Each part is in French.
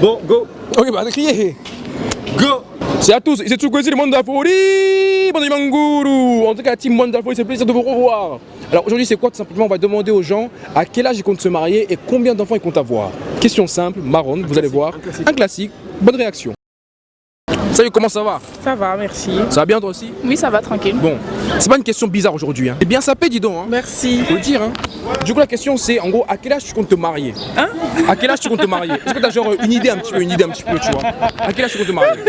Bon, go. Ok, bah criez Go. C'est à tous, c'est Tsukwesi, le monde de la folie, bande de Manguru En tout cas, team monde de la folie, c'est plaisir de vous revoir. Alors aujourd'hui, c'est quoi Tout simplement, on va demander aux gens à quel âge ils comptent se marier et combien d'enfants ils comptent avoir. Question simple, marron, vous allez voir. Un classique, bonne réaction. Salut, comment ça va? Ça va, merci. Ça va bien toi aussi? Oui, ça va, tranquille. Bon, c'est pas une question bizarre aujourd'hui. Hein. C'est bien sapé, dis donc. Hein. Merci. Faut le dire. Hein. Du coup, la question c'est en gros, à quel âge tu comptes te marier? Hein? À quel âge tu comptes te marier? Est-ce que t'as genre une idée un petit peu, une idée un petit peu, tu vois? À quel âge tu comptes te marier?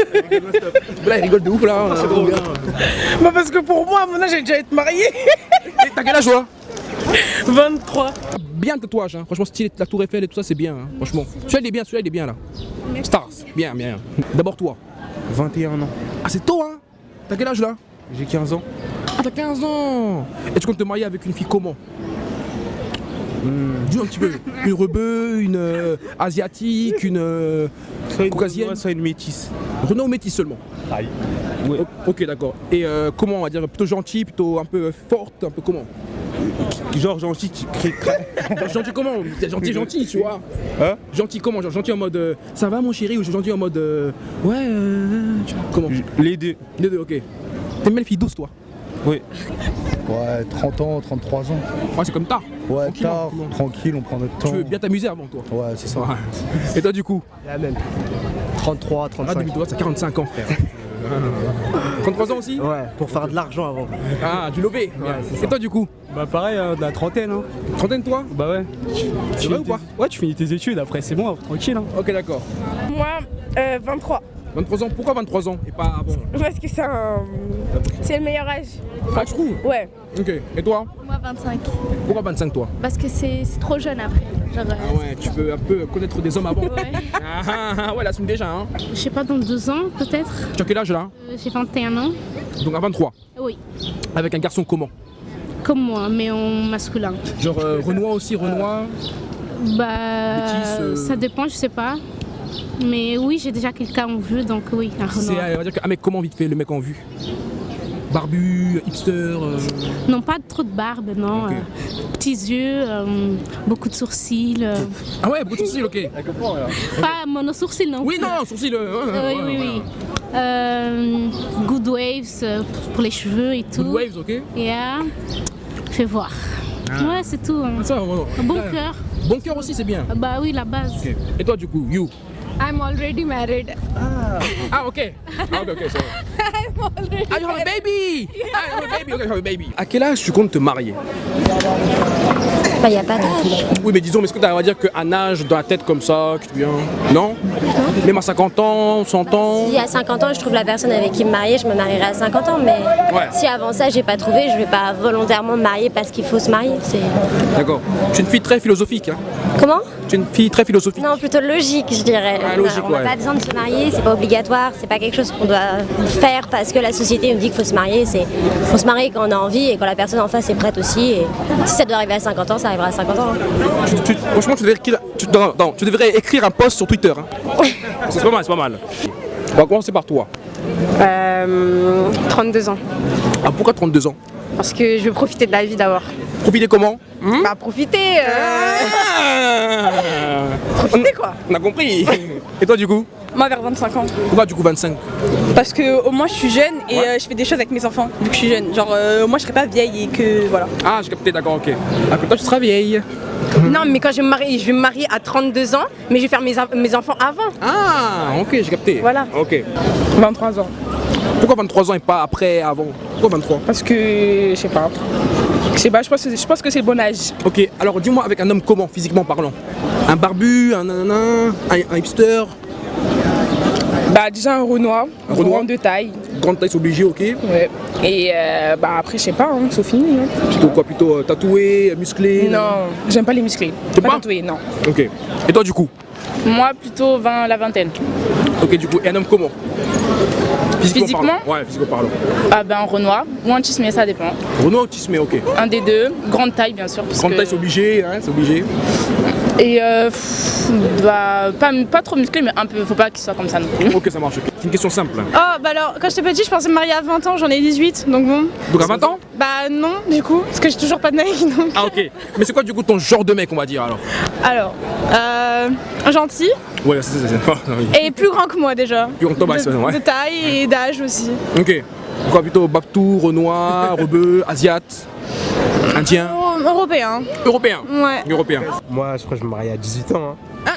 Là, il rigole de ouf là. C'est trop bien. Bah parce que pour moi, à mon âge, j'ai déjà été mariée. T'as quel âge toi? 23. Bien le tatouage, hein. franchement stylé, la tour Eiffel et tout ça c'est bien, hein. franchement. Celui-là il est bien, celui-là il est bien là. Stars, bien, bien. D'abord toi. 21 ans. Ah c'est tôt hein T'as quel âge là? J'ai 15 ans. Ah t'as 15 ans Et tu comptes te marier avec une fille comment? Dis un petit peu. Une rebeu, une euh, asiatique, une euh, Soit une caucasienne? Renoir, soit une métisse. Renault ou métis seulement Ouais. O- Ok d'accord. Et euh, comment on va dire Plutôt gentil, plutôt un peu euh, forte, un peu comment? Genre gentil crée Genre, Gentil comment T'es gentil gentil tu vois Hein Gentil comment Genre gentil en mode euh, ça va mon chéri ou gentil en mode euh, ouais euh, tu vois, comment Les deux. Les deux ok. T'aimes bien les filles douces toi Oui. Ouais, 30 ans, 33 ans. Ouais c'est comme tard. Ouais, Tranquille, tard, tranquillement. tranquille, on prend notre temps. Tu veux bien t'amuser avant toi. Ouais, c'est ça. Ouais. Et toi du coup La même. 33, Ah 35. demi-toi, t'as 45 ans frère. 33 ans aussi Ouais, pour faire de l'argent avant. Ah du lové Et toi du coup Bah pareil, hein, de la trentaine. Hein. Trentaine toi Bah ouais. C'est vrai ou pas Ouais, tu finis tes études, après c'est bon, tranquille. Hein. Ok d'accord. Moi, euh, 23. 23 ans, pourquoi 23 ans et pas avant Parce que c'est un... C'est le meilleur âge. Ah je trouve Ouais. Ok. Et toi Moi 25. Pourquoi 25 toi Parce que c'est c'est trop jeune après. Genre, Ah ouais, tu peux un peu connaître des hommes avant. ouais. Ah ah, ah, ouais, l'assume déjà hein. Je sais pas, dans deux ans peut-être. Tu as quel âge là Euh, J'ai 21 ans. Donc à 23. Oui, Avec un garçon comment comme moi, mais en masculin. Genre euh, Renoir aussi, Renoir Bah, euh. ça dépend, je sais pas. Mais oui, j'ai déjà quelqu'un en vue, donc oui, un C'est Renoir. euh, on va dire qu'un mec comment vite fait le mec en vue? Barbu, hipster. euh, Non, pas trop de barbe, non. Euh, petits yeux, euh, beaucoup de sourcils. euh, Ah ouais, beaucoup de sourcils, ok. pas mono-sourcils, non Oui, non, sourcils. euh, Euh, oui, oui, voilà. oui. Euh, good waves euh, pour les cheveux et tout. Good waves, ok. Yeah. Fais voir. Ouais, c'est tout. hein. Ça, bon cœur. Bon cœur aussi, c'est bien. Ah Bah oui, la base. Et toi, du coup, you? I'm already married. Ah, ok. Ah, ok, ok, c'est vrai. Ah, you have a baby Ah, you have a baby, ok, you have a baby. À quel âge tu comptes te marier? Bah, y a pas de Oui, mais disons, mais est-ce que tu va dire, qu'un âge dans la tête comme ça, qui te vient Non? Même à 50 ans, 100 ans? Si à 50 ans je trouve la personne avec qui me marier, je me marierai à 50 ans. Mais Ouais. si avant ça j'ai pas trouvé, je vais pas volontairement me marier parce qu'il faut se marier. D'accord. Tu es une fille très philosophique, hein comment? Tu es une fille très philosophique. Non, plutôt logique, je dirais. Ah, logique, on n'a ouais. pas besoin de se marier, c'est pas obligatoire, c'est pas quelque chose qu'on doit faire parce que la société nous dit qu'il faut se marier. C'est faut se marier quand on a envie et quand la personne en face est prête aussi. Et si ça doit arriver à 50 ans, ça arrivera à 50 ans. Tu- tu- franchement, tu devrais, écrire, tu, non, non, tu devrais écrire un post sur Twitter. hein. c'est pas mal, c'est pas mal. On va commencer par toi. Euh, 32 ans. Ah, pourquoi 32 ans? Parce que je veux profiter de la vie d'abord. Profiter comment Hmm Bah profiter, euh, profiter quoi. On a compris. Et toi, du coup Moi, vers 25 ans. Pourquoi, du coup, 25 Parce que au moins, je suis jeune et euh, je fais des choses avec mes enfants, vu que je suis jeune. Genre, euh, moi, je serais pas vieille et que. Voilà. Ah, j'ai capté, d'accord, ok. Ah, que toi, tu seras vieille. Non mais quand je vais me marier, je vais me marier à 32 ans, mais je vais faire mes, mes enfants avant. Ah, ok, j'ai capté. Voilà. Ok. 23 ans. Pourquoi 23 ans et pas après, avant? Pourquoi 23 Parce que, je sais pas. Je sais pas, je pense, que- je pense que c'est le bon âge. Ok, alors dis-moi avec un homme comment, physiquement parlant? Un barbu, un nanana, un, un hipster, Bah, déjà un Renoir, Un Renoir? grand de taille. grande taille, c'est obligé, ok Ouais. Et euh, bah, après, je sais pas, hein, c'est fini. hein. Plutôt quoi Plutôt euh, tatoué, musclé? Non, j'aime pas les musclés. Pas pas? tatoué, non. Ok. Et toi, du coup? Moi, plutôt 20, la vingtaine. Ok, du coup, et un homme comment? Physiquement parlant. Ouais, physiquement parlant. Ah ben Renoir ou un Chisme, ça dépend. Renault autisme, ok. Un des deux, grande taille bien sûr. Grande que- taille, c'est obligé, hein, c'est obligé. Et euh, pff, bah, pas, pas trop musclé, mais un peu, faut pas qu'il soit comme ça non plus. Ok, ça marche. ok. C'est une question simple. Oh, bah alors, quand j'étais petite, je pensais me marier à 20 ans, j'en ai 18, donc bon. Donc à 20 ans? Bah non, du coup, parce que j'ai toujours pas de mec, donc. Ah ok. Mais c'est quoi du coup ton genre de mec, on va dire alors? Alors, euh, gentil Ouais, c'est ça, c'est ça. Oui. et plus grand que moi déjà. Plus grand que toi, bah, de, c'est- ouais. de taille et d'âge aussi. Ok. Quoi plutôt Babtou, Renoir, Rebeu, Asiat, Indien, Oh, européen. Européen Ouais. Européen. Moi, je crois que je me marie à 18 ans. hein.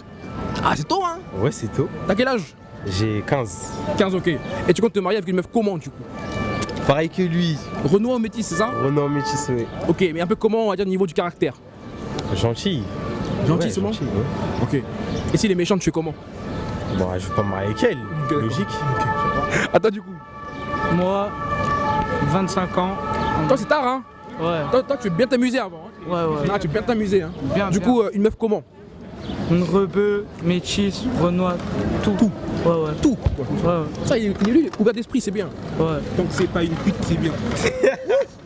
Ah, c'est tôt hein Ouais, c'est tôt. T'as quel âge? J'ai 15. 15, ok. Et tu comptes te marier avec une meuf comment du coup? Pareil que lui. Renoir ou métis, c'est ça? Renan métis, ouais. Ok, mais un peu comment on va dire au niveau du caractère? Gentil. Gentil Ouais, seulement gentil, ouais. Ok. Et si les méchants, tu fais comment? Bon, je vais pas me marier avec elle. Ok. Logique. Toi du coup Moi, 25 ans. Toi c'est tard hein? Ouais, toi, toi, tu veux bien t'amuser avant. hein. ouais, ouais. Ah, tu veux bien t'amuser hein. Bien, Du bien. coup, euh, une meuf comment? Une rebeu, métis, renoir, tout. Tout. Ouais, ouais. Tout. quoi. Ouais, ouais. Ça, il est, il il est ouvert d'esprit, c'est bien. ouais. Que c'est pas une pute, c'est bien.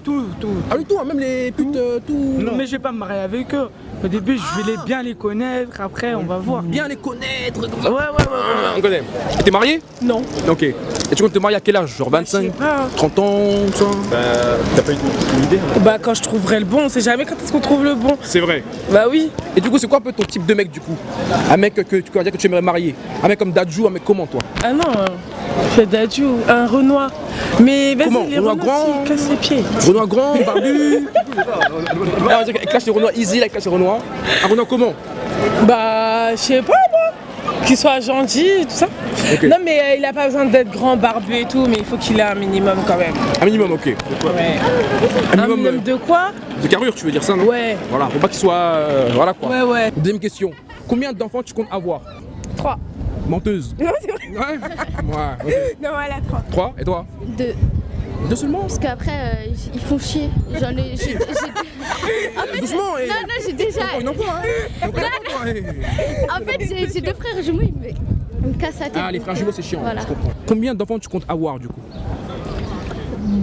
Tout, tout. Ah oui, tout, hein, même les putes, euh, tout. Non, mais je vais pas me marier avec eux. Au début, je vais les bien les connaître. Après, on va voir. Bien les connaître. comme ça. Ouais, ouais, ouais. ouais. On connaît. T'es marié? Non. Ok. Et tu comptes te marier à quel âge Genre 25 pas. 30 ans, tout ça T'as pas une, idée hein Bah quand je trouverai le bon, on sait jamais quand est-ce qu'on trouve le bon. C'est vrai. Bah oui. Et du coup, c'est quoi un peu ton type de mec du coup? Un mec que, que dire que tu aimerais marier Un mec comme Dadju, un mec comment toi? Ah non, fais d'adieu, un Renoir. Mais vas-y, Comment les Renoir grand cassent les pieds. Renoir grand, barbu Ah, qu'il clash les Renoirs easy, il clash les Renoirs. Un Renoir comment? Bah, je sais pas moi. Qu'il soit gentil, tout ça. Non, mais euh, il a pas besoin d'être grand, barbu et tout, mais il faut qu'il ait un minimum quand même. Un minimum, ok. Ouais. Un Un minimum minimum de quoi? euh, de carrure, tu veux dire ça, non? Ouais. Voilà, faut pas qu'il soit. euh, voilà quoi. Ouais, ouais. Deuxième question. Combien d'enfants tu comptes avoir? Trois. Menteuse. Non, c'est vrai. Ouais. Non, elle a trois. Trois Et toi? Deux. Deux seulement? Parce qu'après, euh, ils font chier. J'en ai. j'ai- j'ai- Doucement. Non, non, j'ai déjà. Hein une enfant, hein. En fait, j'ai j'ai deux frères jumeaux, ils la tête. Ah, les frères jumeaux, c'est chiant, Voilà. je comprends. Combien d'enfants tu comptes avoir du coup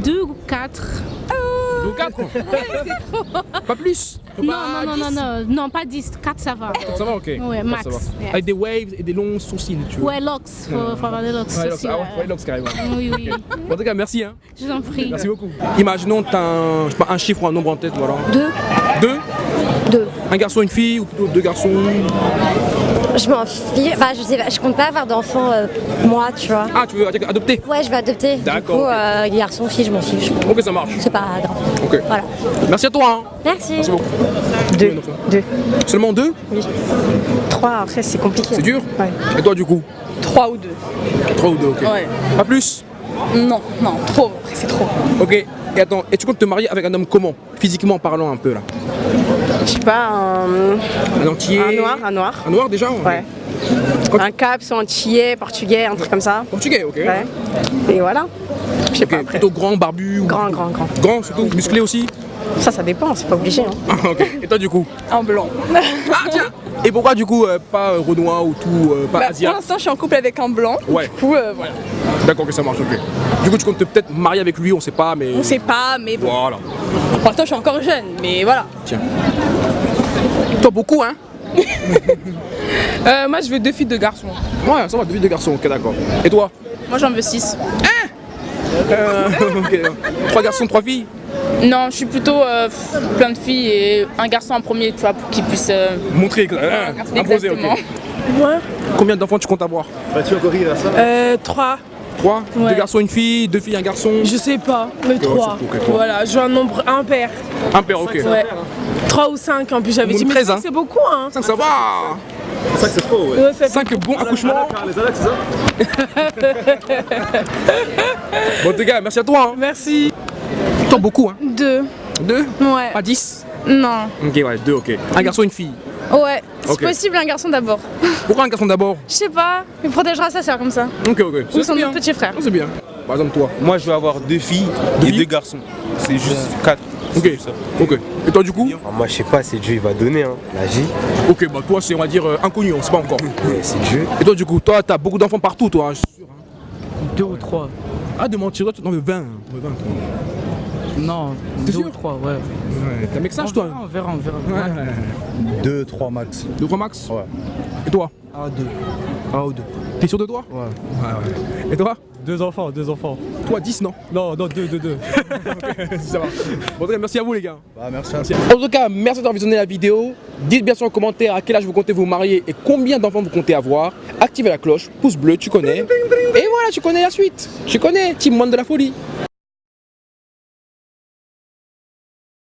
Deux ou quatre. Deux ou quatre Pas plus Non, Pas non, non, non, non, non, pas dix. Quatre, ça va. Ça va, ok. Ouais, max. Avec des waves et des longs sourcils, tu vois. Ouais, locks. Faut, faut avoir des locks. Ouais, locks, ah ouais, ouais. ouais, locks, carrément. Oui, oui. En tout cas, merci. Hein. Je vous en prie. Merci beaucoup. Imaginons que tu as un, je sais pas, un chiffre ou un nombre en tête, voilà. Deux. Deux Deux. Un garçon, une fille ou plutôt deux garçons Je m'en fiche. Bah, je sais pas, je compte pas avoir d'enfants, euh, moi, tu vois. Ah, tu veux adopter? Ouais, je vais adopter. Du D'accord, coup, ok. euh, garçon, fille, je m'en fiche. Ok, ça marche. C'est pas grave. Ok. Voilà. Merci à toi. Hein. Merci. Merci beaucoup. Deux. Deux. Seulement deux? Trois, après c'est compliqué. C'est dur? Ouais. Et toi, du coup? Trois ou deux. Trois ou deux, ok. Ouais. Pas plus? Non, non, trop. Après, c'est trop. Ok. Et attends, et tu comptes te marier avec un homme comment Physiquement parlant un peu là? Je sais pas, un, Un entier un noir, un noir. Un noir déjà Ouais. Un caps, antillais, portugais, un truc comme ça. Portugais, ok. Ouais. Et voilà. Je sais pas après. Plutôt grand, barbu ou... Grand, grand, grand. Grand surtout, musclé aussi Ça, ça dépend, c'est pas obligé. Hein. Ah, ok. Et toi du coup Un blanc. Ah tiens Et pourquoi du coup euh, pas euh, Renoir ou tout, euh, pas Bah, pour l'instant, je suis en couple avec un blanc. Ouais. Du coup, euh, voilà. D'accord, que ça marche, ok. Du coup tu comptes te peut-être marier avec lui, on sait pas, mais... On sait pas, mais bon. Voilà. Pour l'instant, je suis encore jeune, mais voilà. Tiens. Toi beaucoup, hein? Euh, moi, je veux deux filles, deux garçons. Ouais, ça va, deux filles, deux garçons, ok, d'accord. Et toi? Moi j'en veux six. Euh, ok. Trois garçons, trois filles? Non, je suis plutôt euh, plein de filles et un garçon en premier, tu vois, pour qu'il puisse. euh, Montrer, hein, imposer, ok. Exactement. Moi Combien d'enfants tu comptes avoir? Euh, trois. Trois? Ouais. Deux garçons, une fille, deux filles, un garçon? Je sais pas, mais trois. surtout, ok, trois. Voilà, je veux un nombre impair. Un père, ok. Ouais. Trois ou cinq en plus, j'avais dit. Mais 13, cinq, hein. c'est beaucoup, hein. Cinq, ça va Ouais, ça fait- Cinq bons accouchements Bon, en tout cas, merci à toi. Hein. Merci. Toi, beaucoup, hein Deux. Deux Ouais. Pas dix Non. Ok, ouais, deux, ok. Un garçon, une fille. Ouais. C'est possible, un garçon d'abord. Pourquoi un garçon d'abord Je sais pas, il protégera sa soeur comme ça. Ok, ok. Ou C'est son bien. petit frère. C'est bien. Par exemple, toi. Moi, je veux avoir deux filles Deux et filles deux garçons. C'est juste quatre. Ok. Ok. Et toi, du coup Ah, moi, je sais pas, c'est Dieu, il va donner, hein. La vie. Ok, bah toi, c'est, on va dire, euh, inconnu, on sait pas encore. Ouais, c'est Dieu. Et toi, du coup, toi, t'as beaucoup d'enfants partout, toi. hein, je suis sûr, hein. Deux ou trois. Ah, de mentir, mais 20. hein, 20 toi. Non, T'es deux sûr ou trois, ouais. Ouais, t'as un mec On toi verra, on verra, on verra. Ouais, ouais. 2, 3 max. 2 3 max Ouais. Et toi 1, 2. 1 ou 2. T'es sûr de toi Ouais. Ouais, ouais. Et toi Deux enfants, deux enfants. Toi, 10, non Non, non, deux, deux, deux. Ça va. Bon, en tout cas, merci à vous, les gars. Bah, merci à En tout cas, merci d'avoir visionné la vidéo. Dites bien sûr en commentaire à quel âge vous comptez vous marier et combien d'enfants vous comptez avoir. Activez la cloche, pouce bleu, tu connais. Et voilà, tu connais la suite. Tu connais, Team Monde de la Folie.